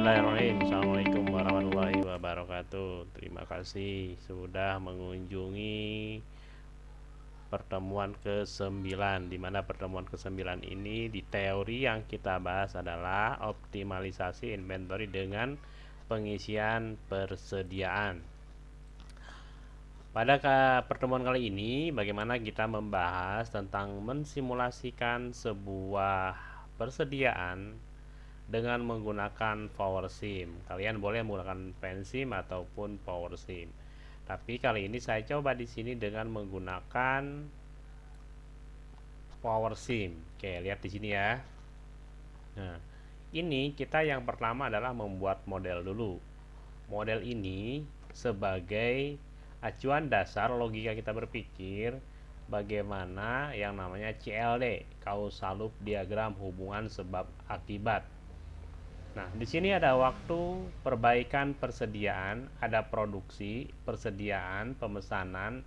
Bismillahirrahmanirrahim. Assalamualaikum warahmatullahi wabarakatuh. Terima kasih sudah mengunjungi pertemuan ke-9 Di mana pertemuan ke-9 ini di teori yang kita bahas adalah Optimalisasi inventory dengan pengisian persediaan. Pada pertemuan kali ini bagaimana kita membahas tentang mensimulasikan sebuah persediaan dengan menggunakan power sim. Kalian boleh menggunakan pensim ataupun power sim. Tapi kali ini saya coba di sini dengan menggunakan power sim. Oke lihat di sini ya. Nah ini kita yang pertama adalah membuat model dulu. Model ini sebagai acuan dasar logika kita berpikir bagaimana yang namanya CLD causal loop diagram hubungan sebab akibat Nah, di sini ada waktu, perbaikan persediaan, ada produksi, persediaan, pemesanan,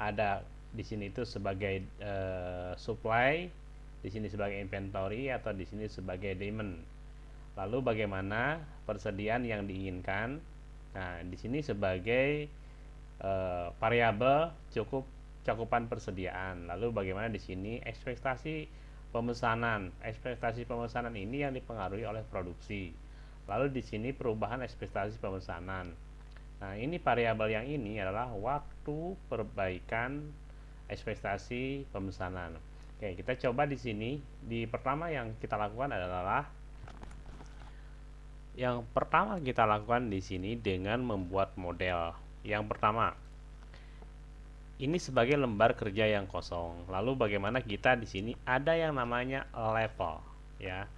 ada di sini itu sebagai uh, supply, di sini sebagai inventory atau di sini sebagai demand. Lalu bagaimana persediaan yang diinginkan? Nah, di sini sebagai uh, variabel cukup cakupan persediaan. Lalu bagaimana di sini ekspektasi pemesanan. Ekspektasi pemesanan ini yang dipengaruhi oleh produksi. Lalu di sini perubahan ekspektasi pemesanan. Nah, ini variabel yang ini adalah waktu perbaikan ekspektasi pemesanan. Oke, kita coba di sini. Di pertama yang kita lakukan adalah yang pertama kita lakukan di sini dengan membuat model. Yang pertama, ini sebagai lembar kerja yang kosong. Lalu bagaimana kita di sini ada yang namanya level ya.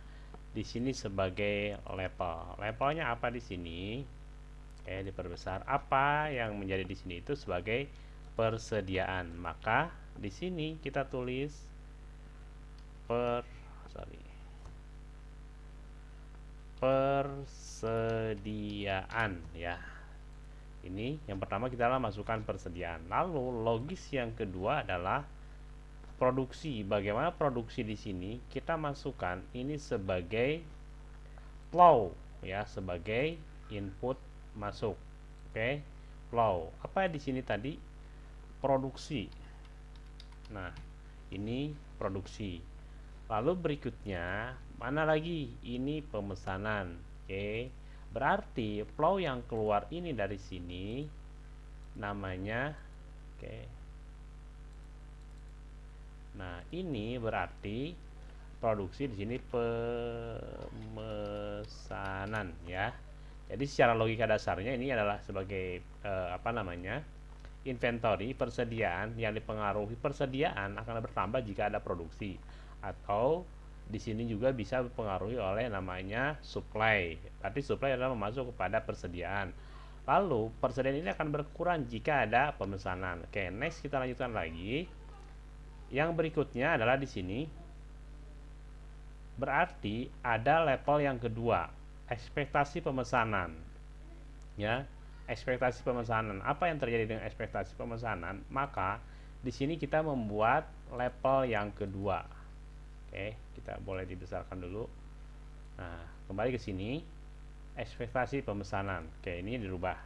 Di sini sebagai level. Levelnya apa di sini? Oke, diperbesar. Apa yang menjadi di sini itu sebagai persediaan. Maka di sini kita tulis per sorry. persediaan ya ini yang pertama kita masukkan persediaan. Lalu logis yang kedua adalah produksi. Bagaimana produksi di sini? Kita masukkan ini sebagai flow ya sebagai input masuk. Oke okay? flow. Apa di sini tadi? Produksi. Nah ini produksi. Lalu berikutnya mana lagi? Ini pemesanan. Oke. okay? Berarti flow yang keluar ini dari sini namanya oke. Okay. Nah, ini berarti produksi di sini pemesanan ya. Jadi secara logika dasarnya ini adalah sebagai eh, apa namanya? inventory persediaan yang dipengaruhi persediaan akan bertambah jika ada produksi atau di sini juga bisa dipengaruhi oleh namanya supply. Berarti supply adalah masuk kepada persediaan. Lalu persediaan ini akan berkurang jika ada pemesanan. Oke, next kita lanjutkan lagi. Yang berikutnya adalah di sini berarti ada level yang kedua, ekspektasi pemesanan. Ya, ekspektasi pemesanan. Apa yang terjadi dengan ekspektasi pemesanan? Maka di sini kita membuat level yang kedua Oke, kita boleh dibesarkan dulu. Nah, kembali ke sini. Ekspektasi pemesanan. Oke, ini dirubah.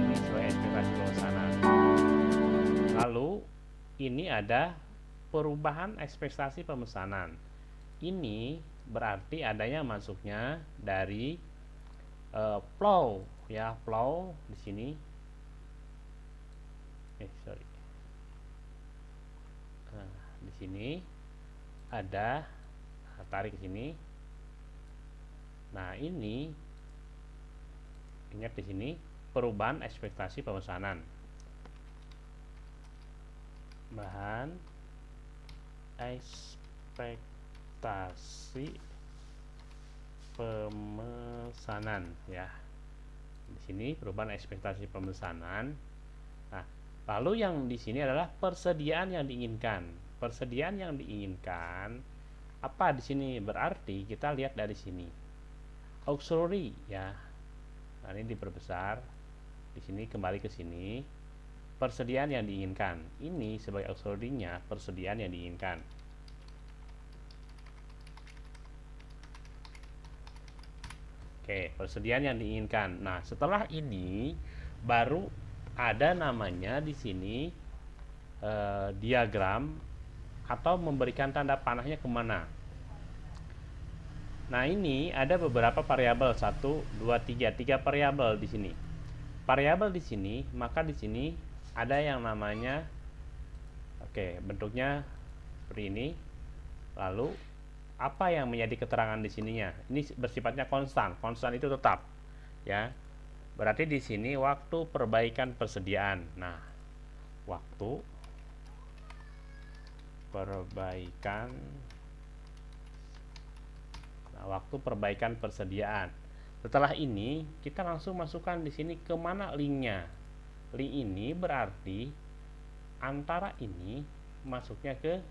Ini sesuai ekspektasi pemesanan. Lalu, ini ada perubahan ekspektasi pemesanan. Ini berarti adanya masuknya dari uh, flow ya flow di sini. Eh sorry. Nah, di sini ada nah, tarik sini. Nah ini ingat di sini perubahan ekspektasi pemesanan. Bahan ekspektasi pemesanan ya di sini perubahan ekspektasi pemesanan. Nah, lalu yang di sini adalah persediaan yang diinginkan. Persediaan yang diinginkan apa di sini berarti kita lihat dari sini. Auxiliary ya. Nah, ini diperbesar. Di sini kembali ke sini. persediaan yang diinginkan. Ini sebagai auxiliary-nya persediaan yang diinginkan. Oke, persediaan yang diinginkan. Nah, setelah ini baru ada namanya di sini eh, diagram atau memberikan tanda panahnya ke mana. Nah, ini ada beberapa variabel satu, dua, tiga, tiga variabel di sini. Variabel di sini, maka di sini ada yang namanya, oke, bentuknya seperti ini. Lalu apa yang menjadi keterangan di sininya? Ini bersifatnya konstan. Konstan itu tetap, ya. Berarti di sini waktu perbaikan persediaan. Nah, waktu perbaikan nah, waktu perbaikan persediaan. Setelah ini, kita langsung masukkan di sini ke mana linknya. Link ini berarti antara ini masuknya ke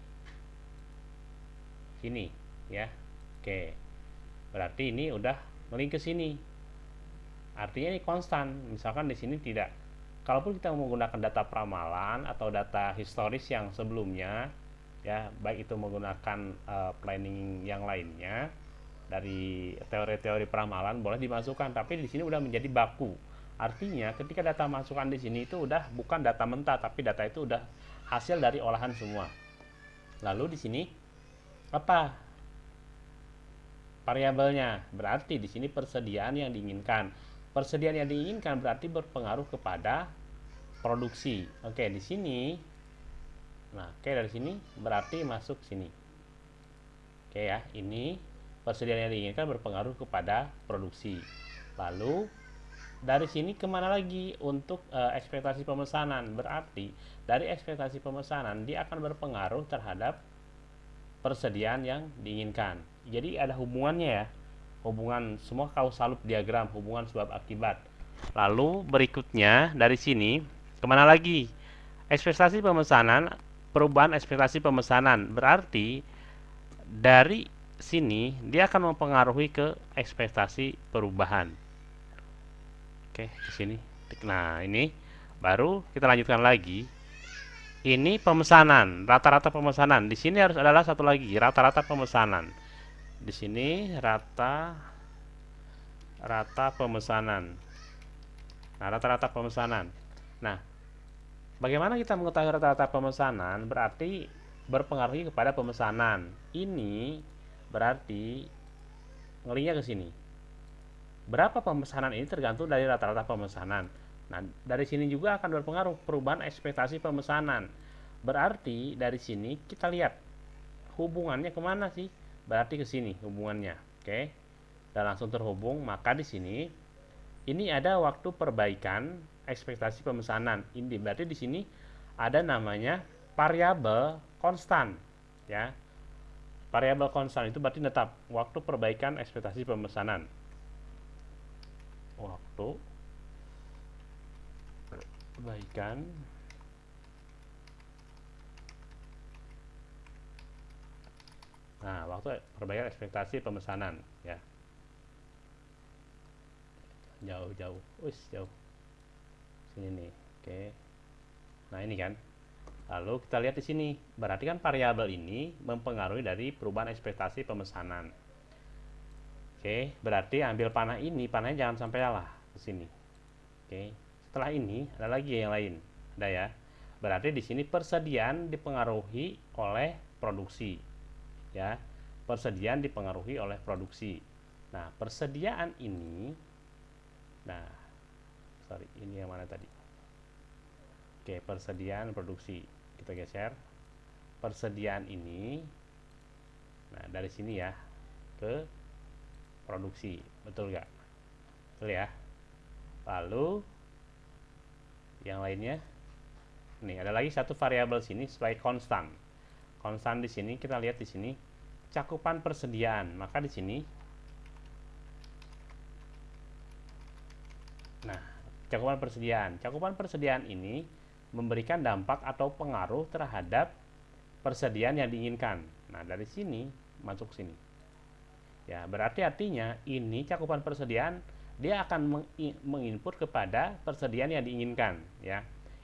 sini ya oke. Berarti ini udah ngelink ke sini. Artinya ini konstan. Misalkan di sini tidak. Kalaupun kita menggunakan data pramalan atau data historis yang sebelumnya ya baik itu menggunakan uh, planning yang lainnya dari teori-teori pramalan boleh dimasukkan tapi di sini udah menjadi baku. Artinya ketika data masukan di sini itu udah bukan data mentah tapi data itu udah hasil dari olahan semua. Lalu di sini apa variabelnya. Berarti di sini persediaan yang diinginkan. Persediaan yang diinginkan berarti berpengaruh kepada produksi. Oke, di sini Nah, oke dari sini berarti masuk sini. Oke ya, ini persediaan yang diinginkan berpengaruh kepada produksi. Lalu dari sini ke mana lagi untuk e, ekspektasi pemesanan? Berarti dari ekspektasi pemesanan dia akan berpengaruh terhadap persediaan yang diinginkan jadi ada hubungannya ya. Hubungan semua kausal diagram hubungan sebab akibat. Lalu berikutnya dari sini ke mana lagi? Ekspektasi pemesanan perubahan ekspektasi pemesanan. Berarti dari sini dia akan mempengaruhi ke ekspektasi perubahan. Oke ke sini. Nah ini baru kita lanjutkan lagi. Ini pemesanan rata-rata pemesanan. Di sini harus adalah satu lagi rata-rata pemesanan di sini rata rata pemesanan. Nah, rata-rata pemesanan. Nah, bagaimana kita mengetahui rata-rata pemesanan? Berarti berpengaruh kepada pemesanan. Ini berarti ngelinya ke sini. Berapa pemesanan ini tergantung dari rata-rata pemesanan. Nah, dari sini juga akan berpengaruh perubahan ekspektasi pemesanan. Berarti dari sini kita lihat hubungannya ke mana sih? Berarti ke sini hubungannya. Oke. Dan langsung terhubung. Maka di sini ini ada waktu perbaikan ekspektasi pemesanan. Ini berarti di sini ada namanya variabel konstan ya. Variabel konstan itu berarti tetap waktu perbaikan ekspektasi pemesanan. Waktu perbaikan Nah, waktu perbaikan ekspektasi pemesanan ya. Jauh-jauh. Wis, jauh. Sini nih. Oke. Nah, ini kan. Lalu kita lihat di sini. Berarti kan variabel ini mempengaruhi dari perubahan ekspektasi pemesanan. Oke, berarti ambil panah ini, panahnya jangan sampai lah ke sini. Oke. Setelah ini ada lagi yang lain. Ada ya. Berarti di sini persediaan dipengaruhi oleh produksi ya. Persediaan dipengaruhi oleh produksi. Nah persediaan ini nah sorry ini yang mana tadi? Oke persediaan produksi. Kita geser. Persediaan ini nah dari sini ya ke produksi. Betul nggak? Betul ya? Lalu yang lainnya? Nih ada lagi satu variabel sini sebagai konstan konstan di sini kita lihat di sini cakupan persediaan. Maka di sini nah cakupan persediaan. Cakupan persediaan ini memberikan dampak atau pengaruh terhadap persediaan yang diinginkan. Nah dari sini masuk sini. Ya berarti artinya ini cakupan persediaan dia akan menginput kepada persediaan yang diinginkan ya.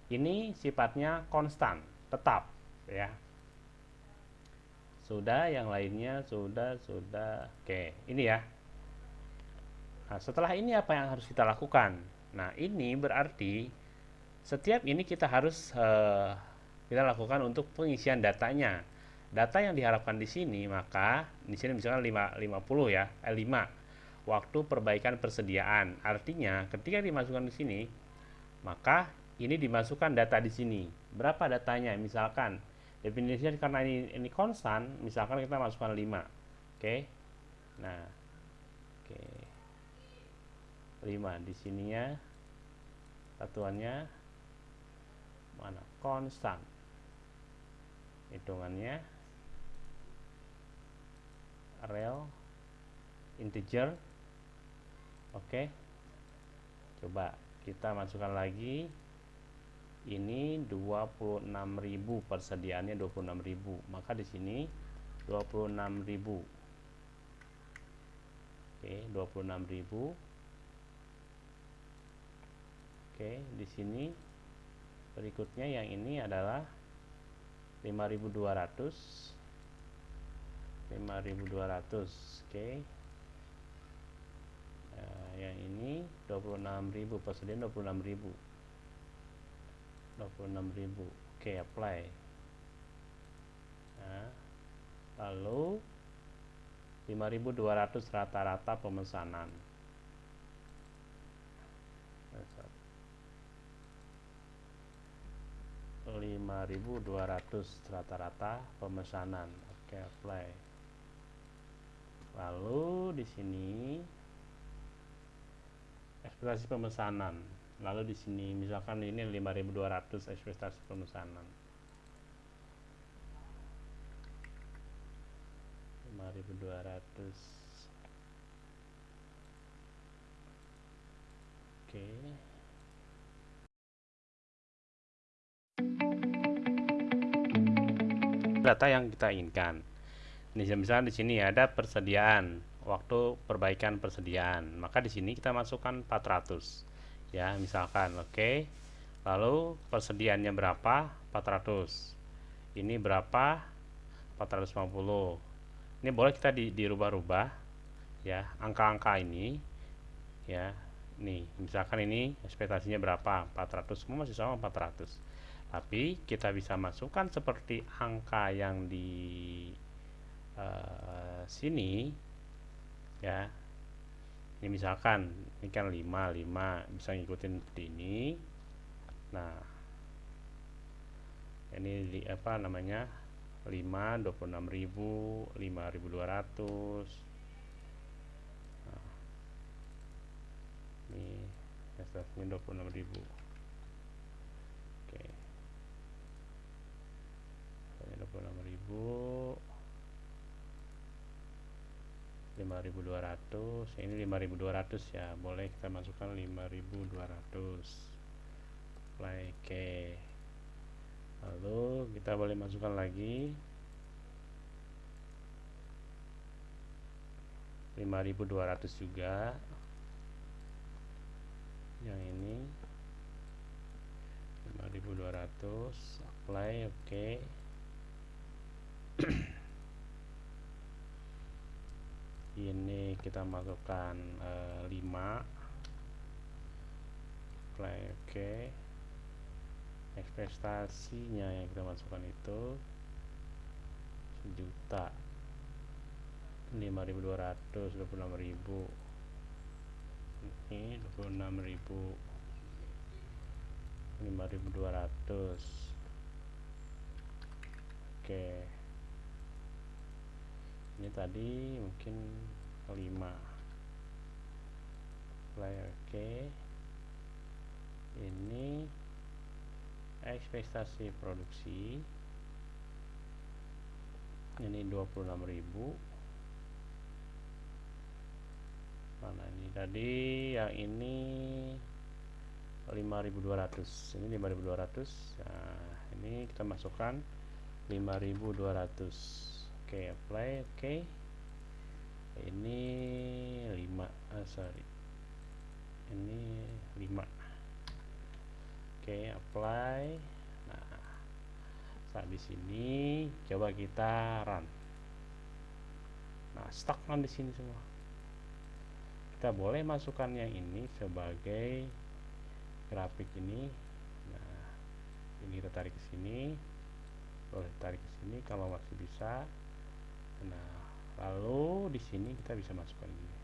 Ini sifatnya konstan tetap ya sudah yang lainnya sudah sudah. Oke ini ya. Nah setelah ini apa yang harus kita lakukan? Nah ini berarti setiap ini kita harus uh, kita lakukan untuk pengisian datanya. Data yang diharapkan di sini maka di sini misalkan 5, 50 ya eh, 5 waktu perbaikan persediaan. Artinya ketika dimasukkan di sini maka ini dimasukkan data di sini. Berapa datanya? Misalkan definisinya karena ini ini konstan misalkan kita masukkan 5 oke? Okay? nah. Oke. Okay. 5 di sininya. Satuannya. Mana? Konstan hitungannya. Real integer. Oke? Okay. coba kita masukkan lagi ini 26.000 persediaannya 26.000 maka di sini 26.000 oke 26.000 oke di sini berikutnya yang ini adalah 5200 5200 oke. Nah, yang ini 26.000 persediaan 26.000 26.000 oke apply. Nah, lalu 5.200 rata-rata pemesanan. 5.200 rata-rata pemesanan. Oke apply. Lalu di sini ekspektasi pemesanan lalu di sini misalkan ini 5200 ekspektasi pemesanan. 5200 oke. Data yang kita inginkan. Ini misalnya di sini ada persediaan waktu perbaikan persediaan. Maka di sini kita masukkan 400 ya misalkan oke. Okay. lalu persediaannya berapa? 400 ini berapa? 450 ini boleh kita di, dirubah-rubah ya angka-angka ini ya. Nih misalkan ini ekspektasinya berapa? 400 semua masih sama 400 tapi kita bisa masukkan seperti angka yang di uh, sini ya ini misalkan ini kan 5 5 bisa ngikutin seperti ini. Nah ini di apa namanya 5 26.000 5200 nah, ini STF-nya 26.000 oke. 26.000 5200 ini 5200 ya boleh kita masukkan 5200 apply ke lalu kita boleh masukkan lagi 5200 juga. Yang ini 5200 apply oke. okay. ini kita masukkan uh, 5 play oke. Okay. ekspektasinya yang kita masukkan itu sejuta. 5200 26000 ini 26000 5200 oke. okay ini tadi mungkin 5 layer oke ini ekspektasi produksi. Ini 26.000 mana ini? Tadi yang ini 5200 ini 5200 nah ini kita masukkan 5200 oke apply oke ini 5 ah, sorry ini 5 oke apply. Nah, saat di sini coba kita run. Nah, stagnan di sini semua. Kita boleh masukkan yang ini sebagai grafik ini. Nah, ini kita tarik ke sini. Boleh tarik ke sini kalau masih bisa. Nah, lalu di sini kita bisa masukkan ini.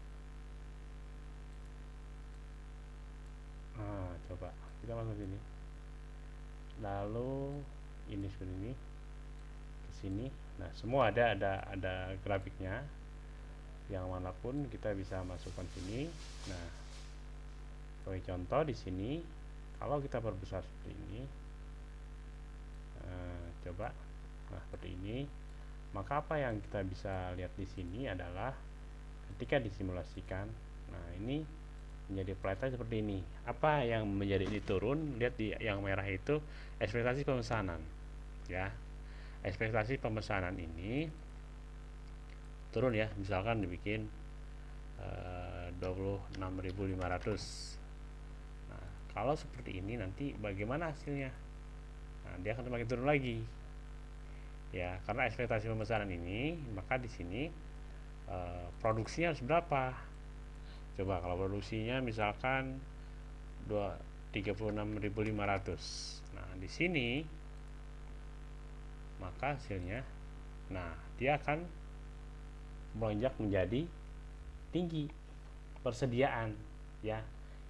Nah, coba kita masuk sini. Lalu ini seperti ini ke sini. Nah, semua ada ada ada grafiknya yang mana pun kita bisa masukkan sini nah sebagai contoh di sini kalau kita perbesar seperti ini nah, coba nah seperti ini maka apa yang kita bisa lihat di sini adalah ketika disimulasikan nah ini menjadi pelajaran seperti ini. Apa yang menjadi ini turun? Lihat di yang merah itu ekspektasi pemesanan ya. Ekspektasi pemesanan ini turun ya. Misalkan dibikin uh, eh, 26.500 nah kalau seperti ini nanti bagaimana hasilnya? Nah dia akan semakin turun lagi ya karena ekspektasi pemesanan ini maka di sini uh, produksinya harus berapa? Coba kalau produksinya misalkan 36.500 nah di sini maka hasilnya nah dia akan melonjak menjadi tinggi. Persediaan ya.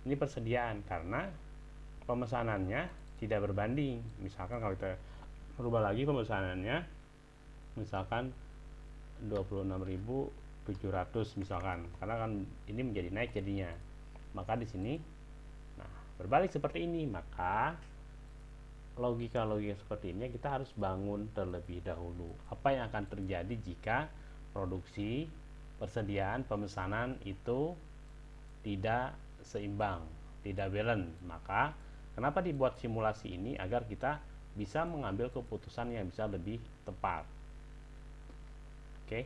Ini persediaan karena pemesanannya tidak berbanding. Misalkan kalau kita merubah lagi pemesanannya misalkan 26.700 misalkan karena kan ini menjadi naik jadinya maka di sini nah berbalik seperti ini maka logika-logika seperti ini kita harus bangun terlebih dahulu apa yang akan terjadi jika produksi, persediaan, pemesanan itu tidak seimbang, tidak balance. Maka kenapa dibuat simulasi ini agar kita bisa mengambil keputusan yang bisa lebih tepat. Oke.